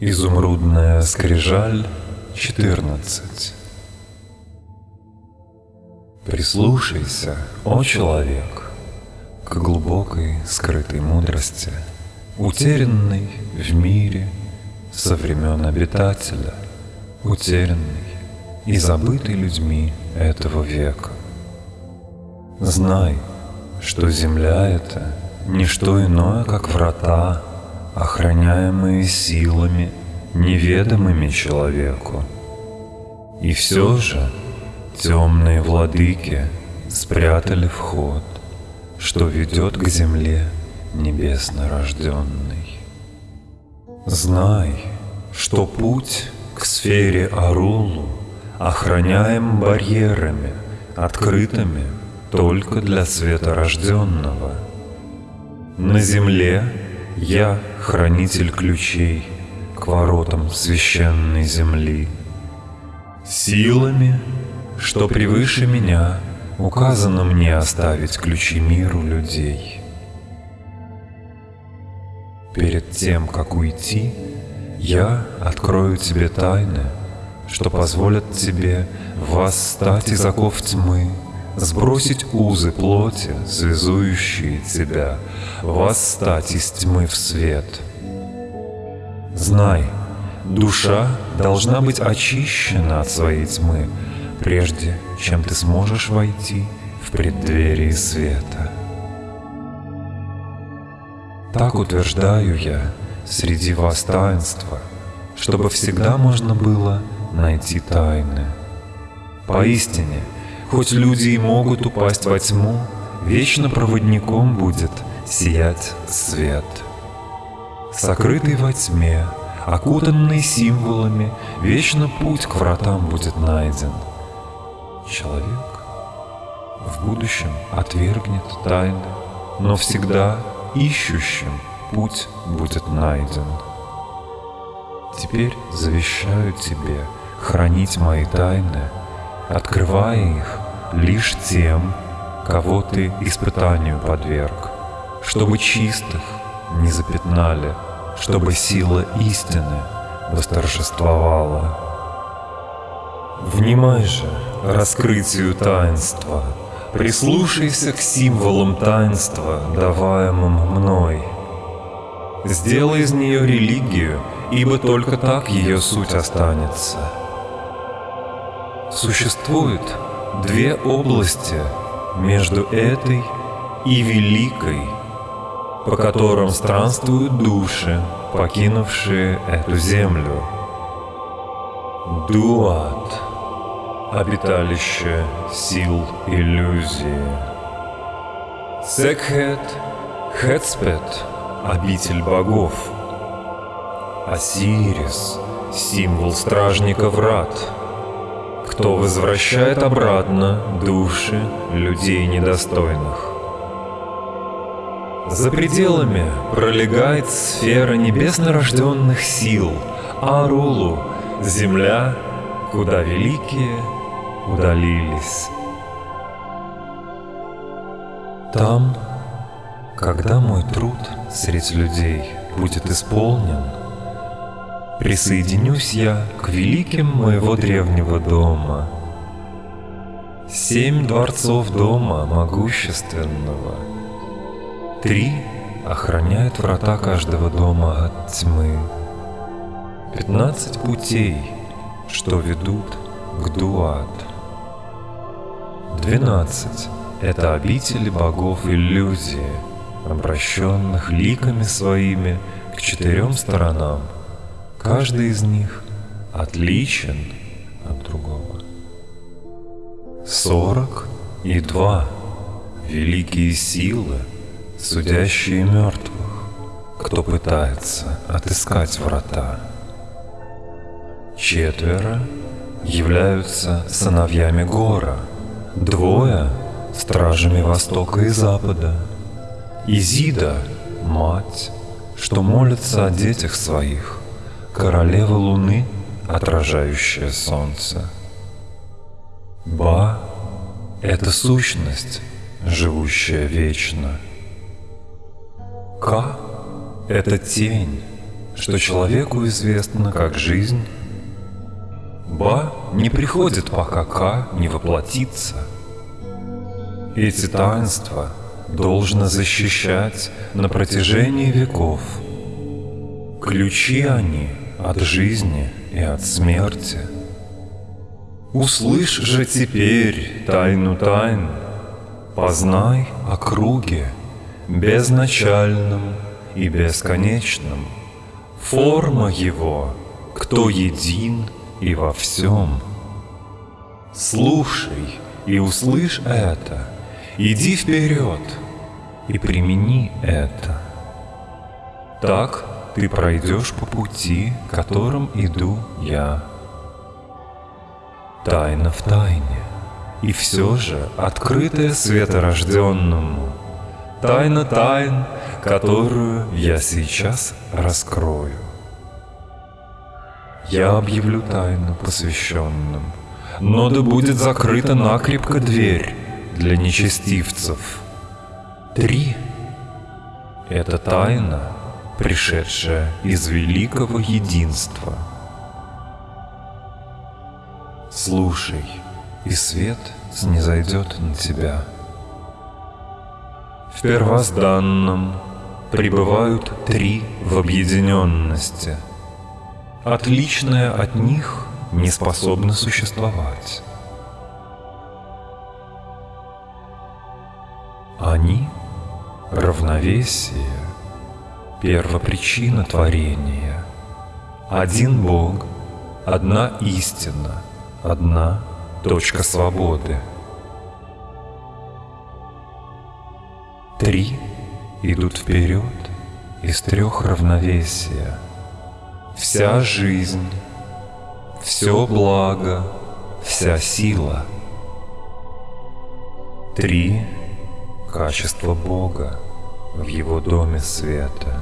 Изумрудная скрижаль 14 Прислушайся, о человек, к глубокой скрытой мудрости, утерянной в мире со времен обитателя, утерянной и забытой людьми этого века. Знай, что земля — это не что иное, как врата, охраняемые силами, неведомыми человеку. И все же темные владыки спрятали вход, что ведет к земле небесно рожденный. Знай, что путь к сфере Арулу охраняем барьерами, открытыми только для светорожденного. На земле я хранитель ключей к воротам священной земли. Силами, что превыше меня, указано мне оставить ключи миру людей. Перед тем, как уйти, я открою тебе тайны, что позволят тебе восстать из оков тьмы сбросить узы плоти, связующие тебя, восстать из тьмы в свет. Знай, душа должна быть очищена от своей тьмы, прежде чем ты сможешь войти в преддверие света. Так утверждаю я среди вас таинства, чтобы всегда можно было найти тайны. Поистине — Хоть люди и могут упасть во тьму, Вечно проводником будет сиять свет. Сокрытый во тьме, окутанный символами, Вечно путь к вратам будет найден. Человек в будущем отвергнет тайны, Но всегда ищущим путь будет найден. Теперь завещаю тебе хранить мои тайны, Открывая их лишь тем, кого ты испытанию подверг, чтобы чистых не запятнали, чтобы сила истины восторжествовала. Внимай же раскрытию таинства, прислушайся к символам таинства, даваемым мной. Сделай из нее религию, ибо только так ее суть останется. Существует две области между этой и великой, по которым странствуют души, покинувшие эту землю. Дуат — обиталище сил иллюзии. Секхет — Хетспет — обитель богов. Осирис — символ стражника врат — кто возвращает обратно души людей недостойных. За пределами пролегает сфера небесно-рожденных сил, Арулу, земля, куда великие удалились. Там, когда мой труд среди людей будет исполнен, Присоединюсь я к великим моего древнего дома. Семь дворцов дома могущественного. Три охраняют врата каждого дома от тьмы. Пятнадцать путей, что ведут к Дуат. Двенадцать — это обители богов иллюзии, обращенных ликами своими к четырем сторонам — Каждый из них отличен от другого. Сорок и два великие силы, судящие мертвых, кто пытается отыскать врата. Четверо являются сыновьями Гора, двое — стражами Востока и Запада. Изида — мать, что молится о детях своих — королева Луны, отражающая Солнце. Ба — это сущность, живущая вечно. Ка — это тень, что человеку известно как жизнь, Ба не приходит, пока Ка не воплотится. Эти таинства должно защищать на протяжении веков. Ключи они от жизни и от смерти. Услышь же теперь тайну тайн, Познай о круге безначальном и бесконечном. Форма его, кто един и во всем. Слушай и услышь это, иди вперед и примени это. Так ты пройдешь по пути, которым иду я. Тайна в тайне, и все же открытая светорожденному. Тайна тайн, которую я сейчас раскрою. Я объявлю тайну посвященным, но да будет закрыта накрепко дверь для нечестивцев. Три — это тайна, пришедшая из великого единства. Слушай, и свет снизойдет на тебя. В первозданном пребывают три в объединенности. Отличное от них не способно существовать. Они — равновесие, первопричина творения. Один Бог, одна истина, одна точка свободы. Три идут вперед из трех равновесия. Вся жизнь, все благо, вся сила. Три — качество Бога в Его доме света.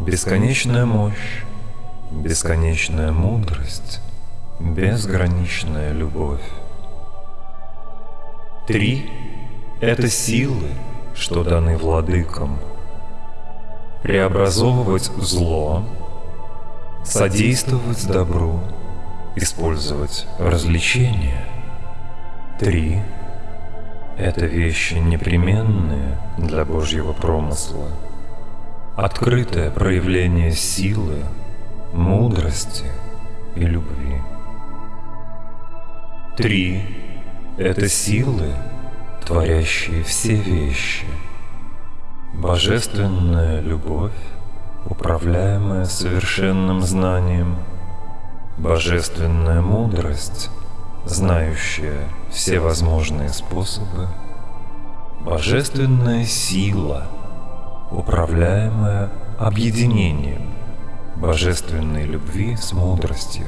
Бесконечная мощь, бесконечная мудрость, безграничная любовь. Три — это силы, что даны владыкам. Преобразовывать зло, содействовать добру, использовать развлечения. Три — это вещи непременные для Божьего промысла. Открытое проявление силы, мудрости и любви. Три — это силы, творящие все вещи. Божественная любовь, управляемая совершенным знанием. Божественная мудрость, знающая все возможные способы. Божественная сила, управляемая объединением божественной любви с мудростью.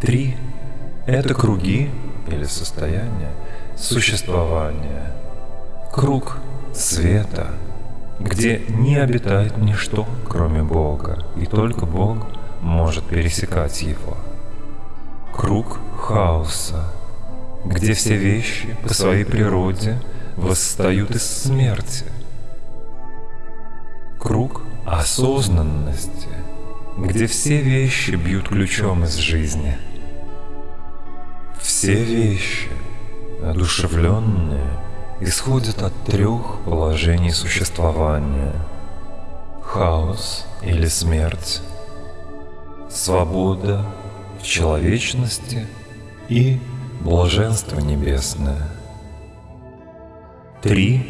Три — это круги или состояние существования. Круг света, где не обитает ничто, кроме Бога, и только Бог может пересекать его. Круг хаоса, где все вещи по своей природе восстают из смерти. Круг осознанности, где все вещи бьют ключом из жизни – все вещи, одушевленные, исходят от трех положений существования. Хаос или смерть, свобода в человечности и блаженство небесное. Три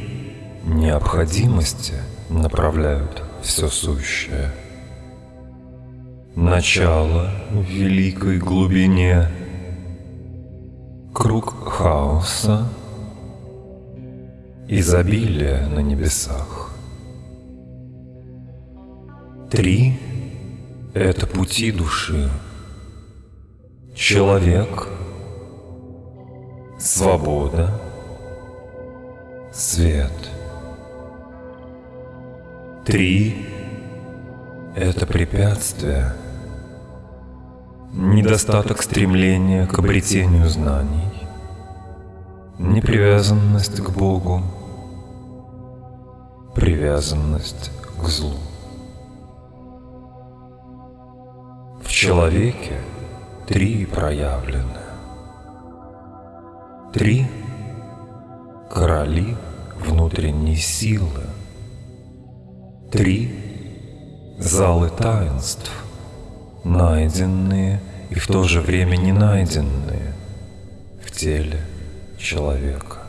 необходимости направляют все сущее. Начало в великой глубине – Круг хаоса, изобилие на небесах. Три — это пути души. Человек, свобода, свет. Три — это препятствия — недостаток стремления к обретению знаний, непривязанность к Богу, привязанность к злу. В человеке три проявлены. Три короли внутренней силы. Три залы таинств, найденные и в то же время не найденные в теле человека.